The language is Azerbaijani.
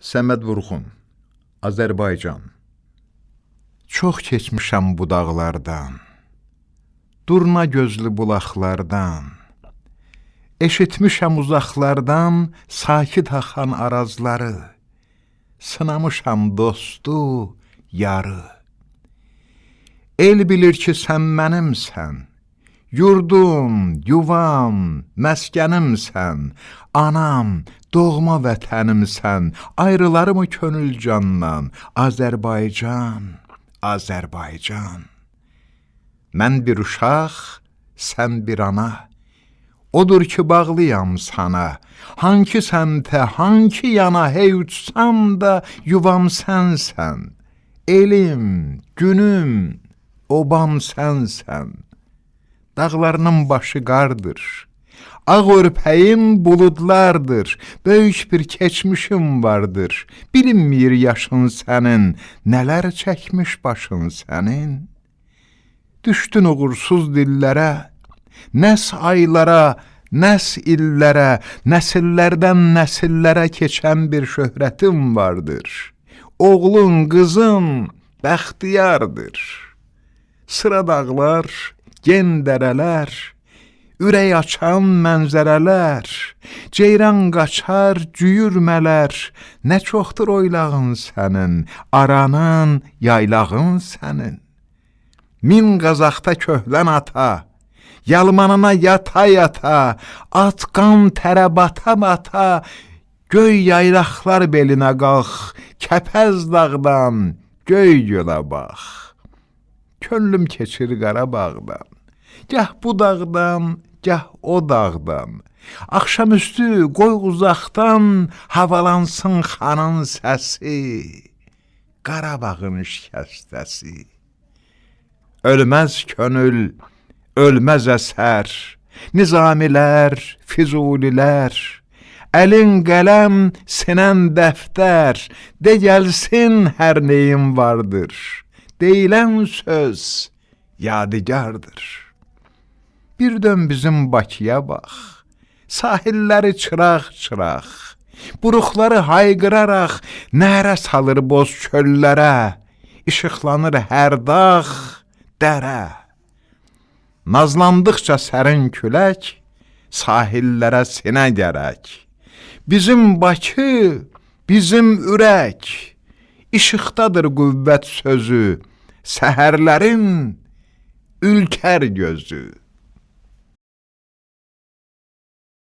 Səməd Vurğun, Azərbaycan Çox keçmişəm bu dağlardan, Durna gözlü bulaqlardan, Eşitmişəm uzaqlardan sakit axan arazları, Sınamışam dostu, yarı. El bilir ki, sən mənimsən, Yurdum, yuvam, məskənimsən, Anam, doğma vətənimsən, Ayrılarımı könül candan, Azərbaycan, Azərbaycan. Mən bir uşaq, sən bir ana, Odur ki, bağlıyam sana, Hanki səmtə, hanki yana hey uçsam da, Yuvam sənsən, elim, günüm, obam sənsən. Dağlarının başı qardır, Ağ örpəyim buludlardır, Böyük bir keçmişim vardır, Bilinmir yaşın sənin, Nələr çəkmiş başın sənin. Düşdün uğursuz dillərə, Nəs aylara, nəs illərə, Nəsillərdən nəsillərə keçən bir şöhrətim vardır. Oğlun, qızın bəxtiyardır. Sıra dağlar, gen dərələr, ürək açan mənzərələr, ceyran qaçar, cüyürmələr, nə çoxdur oylağın sənin, aranın, yaylağın sənin. Min qazaqda köhlən ata, yalmanına yata-yata, at qan tərə bata-bata, göy yaylaqlar belinə qalx, kəpəz dağdan, göy gölə bax. Könlüm keçir Qarabağdan, Gah bu dağdan, gah o dağdan. Axşamüstü qoy uzaqdan havalansın xanın səsi. Qarabağın şikəstəsi. Ölməz könül, ölməz əsər, Nizamilər, Füzulilər, Əlin qələm, sinən dəftər, De gəlsin hər neyin vardır, Deyilən söz yadigardır. Bir dön bizim Bakıya bax, Sahilləri çıraq-çıraq, Buruqları hayqıraraq, Nərə salır boz çöllərə, İşıqlanır hər dağ, dərə. Nazlandıqca sərin külək, Sahillərə sinə gərək. Bizim Bakı, bizim ürək, İşıqdadır qüvvət sözü, seherlerin ülker gözü.